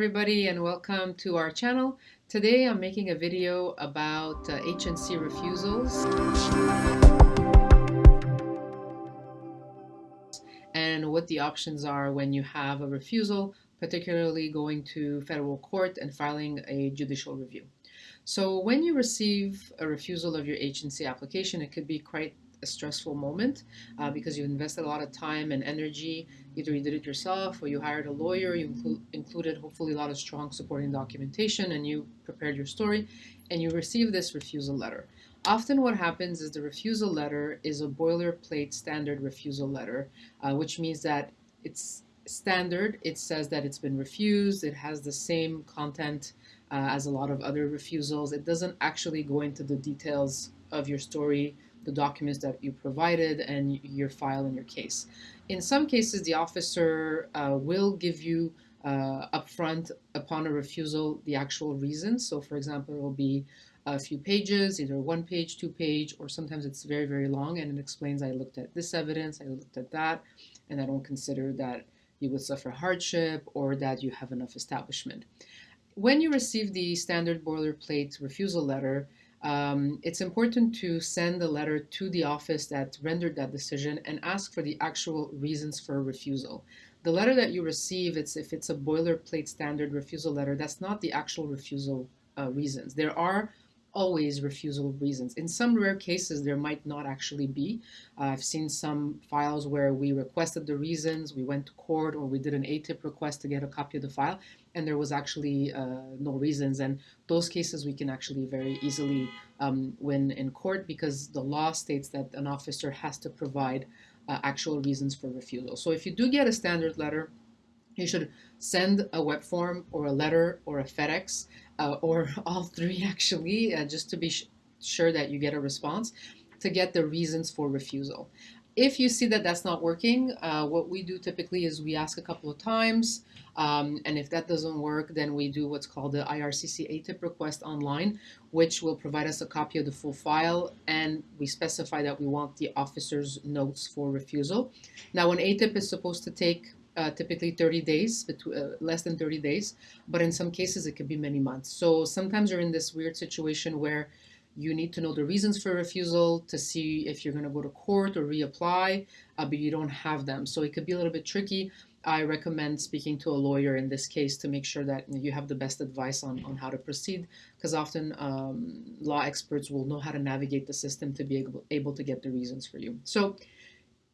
everybody and welcome to our channel. Today I'm making a video about uh, H&C refusals and what the options are when you have a refusal, particularly going to federal court and filing a judicial review. So when you receive a refusal of your H&C application, it could be quite a stressful moment uh, because you invested a lot of time and energy. Either you did it yourself or you hired a lawyer, you inclu included hopefully a lot of strong supporting documentation and you prepared your story and you receive this refusal letter. Often what happens is the refusal letter is a boilerplate standard refusal letter, uh, which means that it's standard. It says that it's been refused. It has the same content uh, as a lot of other refusals. It doesn't actually go into the details of your story the documents that you provided and your file and your case. In some cases, the officer uh, will give you uh, upfront upon a refusal the actual reasons. So for example, it will be a few pages, either one page, two page, or sometimes it's very, very long and it explains I looked at this evidence, I looked at that, and I don't consider that you would suffer hardship or that you have enough establishment. When you receive the standard boilerplate refusal letter, um, it's important to send a letter to the office that rendered that decision and ask for the actual reasons for refusal. The letter that you receive, it's if it's a boilerplate standard refusal letter, that's not the actual refusal uh, reasons. There are always refusal reasons. In some rare cases, there might not actually be. Uh, I've seen some files where we requested the reasons, we went to court, or we did an ATIP request to get a copy of the file, and there was actually uh, no reasons. And those cases we can actually very easily um, win in court because the law states that an officer has to provide uh, actual reasons for refusal. So if you do get a standard letter, you should send a web form or a letter or a FedEx uh, or all three actually, uh, just to be sure that you get a response to get the reasons for refusal. If you see that that's not working, uh, what we do typically is we ask a couple of times, um, and if that doesn't work, then we do what's called the IRCC ATIP request online, which will provide us a copy of the full file, and we specify that we want the officer's notes for refusal. Now, an ATIP is supposed to take uh, typically 30 days, between, uh, less than 30 days, but in some cases it could be many months. So sometimes you're in this weird situation where you need to know the reasons for refusal to see if you're going to go to court or reapply, uh, but you don't have them. So it could be a little bit tricky. I recommend speaking to a lawyer in this case to make sure that you have the best advice on, on how to proceed because often um, law experts will know how to navigate the system to be able, able to get the reasons for you. So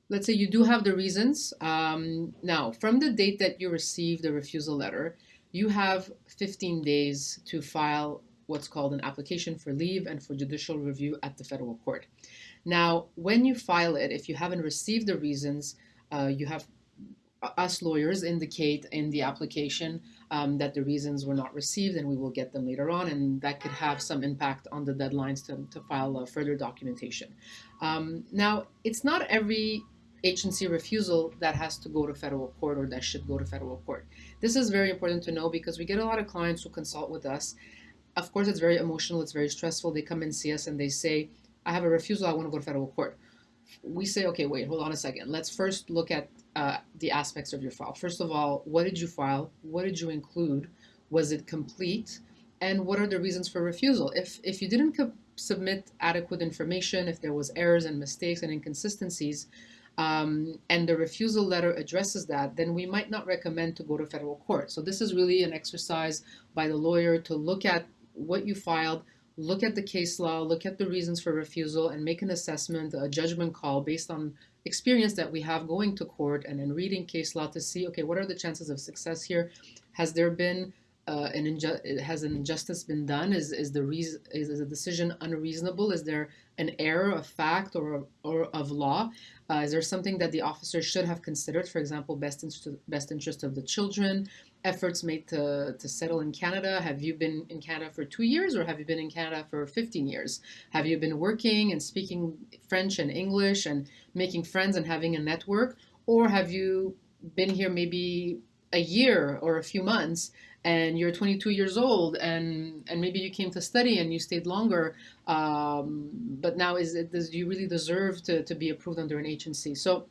let's say you do have the reasons. Um, now, from the date that you receive the refusal letter, you have 15 days to file what's called an application for leave and for judicial review at the federal court. Now, when you file it, if you haven't received the reasons, uh, you have us lawyers indicate in the application um, that the reasons were not received and we will get them later on and that could have some impact on the deadlines to, to file further documentation. Um, now, it's not every H&C refusal that has to go to federal court or that should go to federal court. This is very important to know because we get a lot of clients who consult with us. Of course, it's very emotional, it's very stressful. They come and see us and they say, I have a refusal, I want to go to federal court. We say, okay, wait, hold on a second. Let's first look at uh, the aspects of your file. First of all, what did you file? What did you include? Was it complete? And what are the reasons for refusal? If, if you didn't submit adequate information, if there was errors and mistakes and inconsistencies, um, and the refusal letter addresses that, then we might not recommend to go to federal court. So this is really an exercise by the lawyer to look at what you filed, look at the case law, look at the reasons for refusal, and make an assessment, a judgment call based on experience that we have going to court and in reading case law to see, okay, what are the chances of success here? Has there been uh, an inju has an injustice been done? Is is the reason is, the decision unreasonable? Is there an error of fact or or of law? Uh, is there something that the officer should have considered? For example, best interest best interest of the children, efforts made to to settle in Canada. Have you been in Canada for two years, or have you been in Canada for 15 years? Have you been working and speaking French and English and making friends and having a network, or have you been here maybe a year or a few months and you're 22 years old and and maybe you came to study and you stayed longer um, but now is it does you really deserve to, to be approved under an H&C? So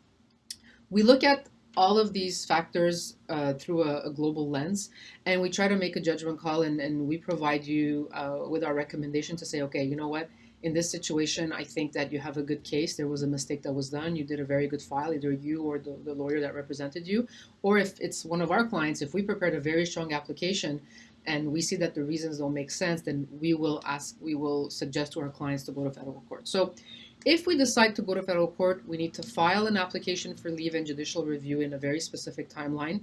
we look at all of these factors uh, through a, a, global lens, and we try to make a judgment call, and, and we provide you uh, with our recommendation to say, okay, you know what, in this situation, I think that you have a good case. There was a mistake that was done. You did a very good file, either you or the, the lawyer that represented you. Or if it's one of our clients, if we prepared a very strong application and we see that the reasons don't make sense, then we will ask, we will suggest to our clients to go to federal court. So if we decide to go to federal court, we need to file an application for leave and judicial review in a very specific timeline.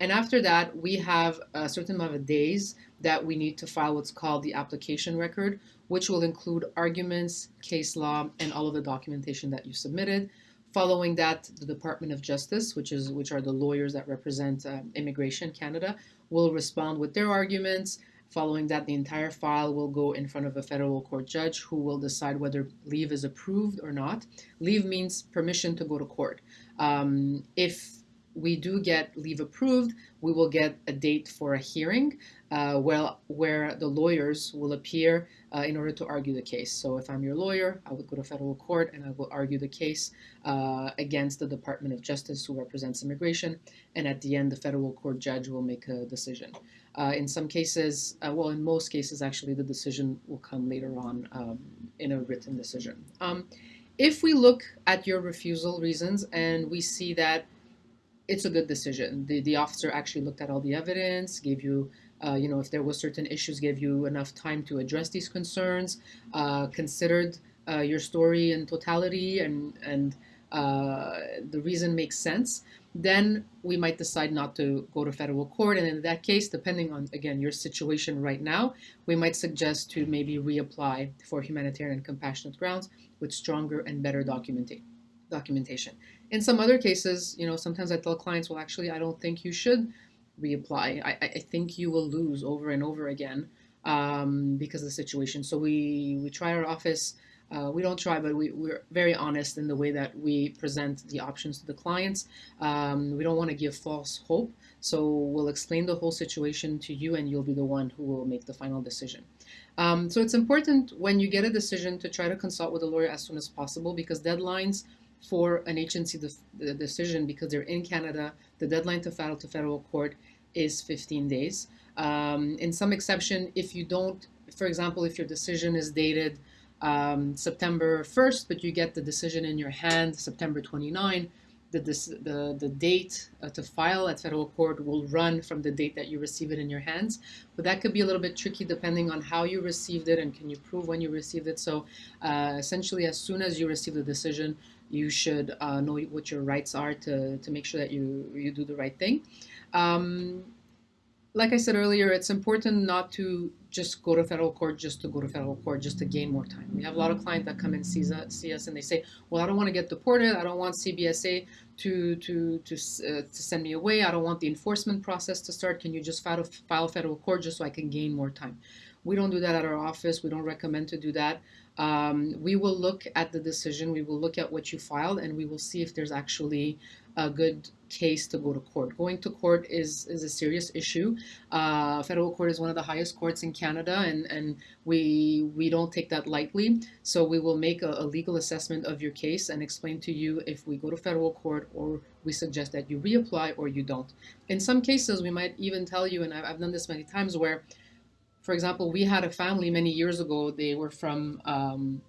And after that, we have a certain amount of days that we need to file what's called the application record, which will include arguments, case law, and all of the documentation that you submitted. Following that, the Department of Justice, which is which are the lawyers that represent uh, Immigration Canada, will respond with their arguments. Following that, the entire file will go in front of a federal court judge who will decide whether leave is approved or not. Leave means permission to go to court. Um, if we do get leave approved, we will get a date for a hearing uh, well, where the lawyers will appear uh, in order to argue the case. So if I'm your lawyer, I would go to federal court and I will argue the case uh, against the Department of Justice who represents immigration. And at the end, the federal court judge will make a decision. Uh, in some cases, uh, well, in most cases, actually, the decision will come later on um, in a written decision. Um, if we look at your refusal reasons and we see that it's a good decision. The, the officer actually looked at all the evidence, gave you, uh, you know, if there was certain issues, gave you enough time to address these concerns, uh, considered uh, your story in totality, and and uh, the reason makes sense. Then we might decide not to go to federal court, and in that case, depending on again your situation right now, we might suggest to maybe reapply for humanitarian and compassionate grounds with stronger and better documentation documentation. In some other cases, you know, sometimes I tell clients, well, actually, I don't think you should reapply. I, I think you will lose over and over again um, because of the situation. So we, we try our office. Uh, we don't try, but we, we're very honest in the way that we present the options to the clients. Um, we don't want to give false hope. So we'll explain the whole situation to you and you'll be the one who will make the final decision. Um, so it's important when you get a decision to try to consult with a lawyer as soon as possible because deadlines for an H&C de decision because they're in Canada. The deadline to file to federal court is 15 days. Um, in some exception, if you don't, for example, if your decision is dated um, September 1st, but you get the decision in your hand September 29, the, the, the date uh, to file at federal court will run from the date that you receive it in your hands. But that could be a little bit tricky depending on how you received it and can you prove when you received it. So uh, essentially, as soon as you receive the decision, you should uh, know what your rights are to, to make sure that you, you do the right thing. Um, like I said earlier, it's important not to just go to federal court just to go to federal court just to gain more time. We have a lot of clients that come and see us, see us and they say, well, I don't want to get deported. I don't want CBSA to, to, to, uh, to send me away. I don't want the enforcement process to start. Can you just file, file federal court just so I can gain more time? We don't do that at our office. We don't recommend to do that. Um, we will look at the decision, we will look at what you filed, and we will see if there's actually a good case to go to court. Going to court is, is a serious issue. Uh, federal court is one of the highest courts in Canada, and, and we, we don't take that lightly. So we will make a, a legal assessment of your case and explain to you if we go to federal court or we suggest that you reapply or you don't. In some cases, we might even tell you, and I've, I've done this many times, where for example, we had a family many years ago. They were from um,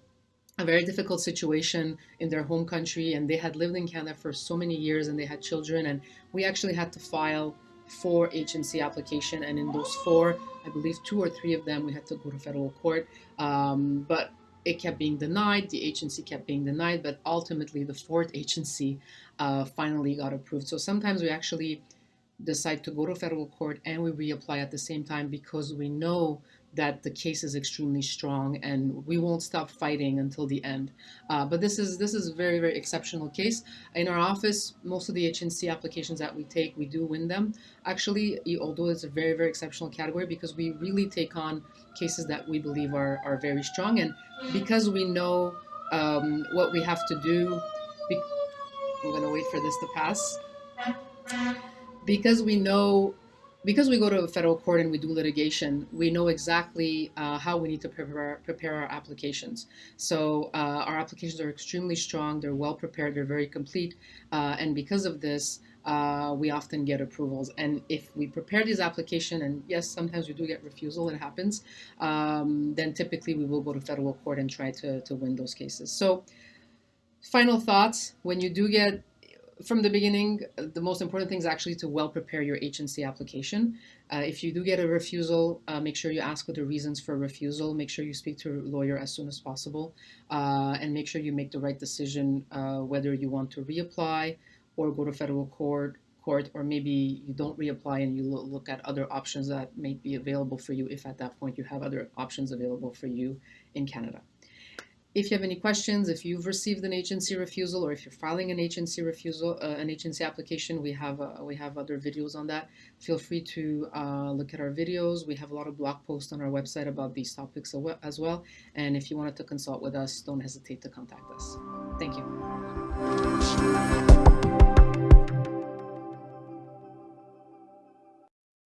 a very difficult situation in their home country, and they had lived in Canada for so many years, and they had children. And we actually had to file four H&C application, and in those four, I believe two or three of them, we had to go to federal court. Um, but it kept being denied. The H&C kept being denied, but ultimately, the fourth H&C uh, finally got approved. So sometimes we actually decide to go to federal court and we reapply at the same time because we know that the case is extremely strong and we won't stop fighting until the end. Uh, but this is this is a very, very exceptional case. In our office, most of the H&C applications that we take, we do win them. Actually, although it's a very, very exceptional category because we really take on cases that we believe are, are very strong. And because we know um, what we have to do, I'm going to wait for this to pass because we know because we go to a federal court and we do litigation, we know exactly uh, how we need to prepare, prepare our applications. So uh, our applications are extremely strong, they're well prepared, they're very complete, uh, and because of this, uh, we often get approvals. And if we prepare these application, and yes, sometimes we do get refusal, it happens, um, then typically we will go to federal court and try to, to win those cases. So final thoughts, when you do get from the beginning, the most important thing is actually to well prepare your H&C application. Uh, if you do get a refusal, uh, make sure you ask what the reasons for refusal. Make sure you speak to a lawyer as soon as possible, uh, and make sure you make the right decision uh, whether you want to reapply or go to federal court court or maybe you don't reapply and you look at other options that may be available for you if at that point you have other options available for you in Canada. If you have any questions, if you've received an H&C refusal or if you're filing an H&C refusal, uh, an H&C application, we have uh, we have other videos on that. Feel free to uh, look at our videos. We have a lot of blog posts on our website about these topics as well. And if you wanted to consult with us, don't hesitate to contact us. Thank you.